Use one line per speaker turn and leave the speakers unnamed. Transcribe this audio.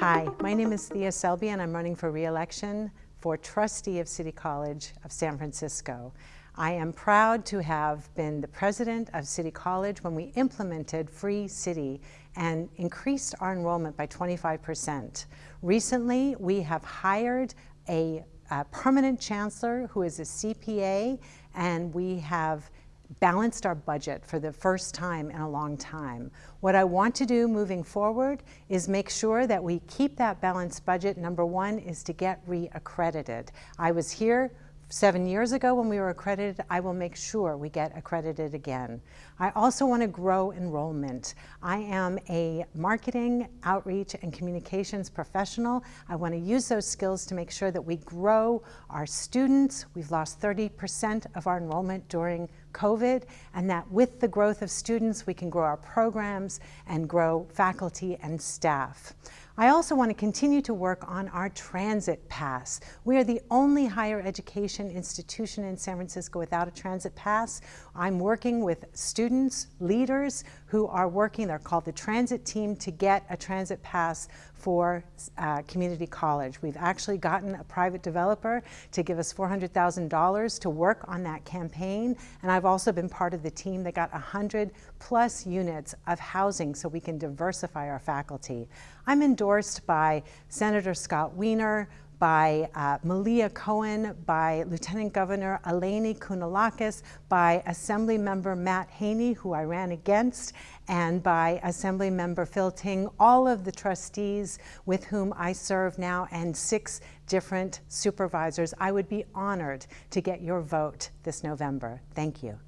Hi, my name is Thea Selby and I'm running for re-election for trustee of City College of San Francisco. I am proud to have been the president of City College when we implemented Free City and increased our enrollment by 25%. Recently, we have hired a, a permanent chancellor who is a CPA and we have balanced our budget for the first time in a long time. What I want to do moving forward is make sure that we keep that balanced budget. Number one is to get re-accredited. I was here seven years ago when we were accredited, I will make sure we get accredited again. I also want to grow enrollment. I am a marketing, outreach, and communications professional. I want to use those skills to make sure that we grow our students. We've lost 30% of our enrollment during COVID, and that with the growth of students, we can grow our programs and grow faculty and staff. I also want to continue to work on our transit pass. We are the only higher education institution in San Francisco without a transit pass. I'm working with students, leaders who are working, they're called the transit team, to get a transit pass for uh, community college. We've actually gotten a private developer to give us $400,000 to work on that campaign. And I've also been part of the team that got 100 plus units of housing so we can diversify our faculty. I'm endorsed by Senator Scott Wiener, by uh, Malia Cohen, by Lieutenant Governor Eleni Kounalakis, by Assembly Member Matt Haney, who I ran against, and by Assembly Member Phil Ting, all of the trustees with whom I serve now, and six different supervisors. I would be honored to get your vote this November. Thank you.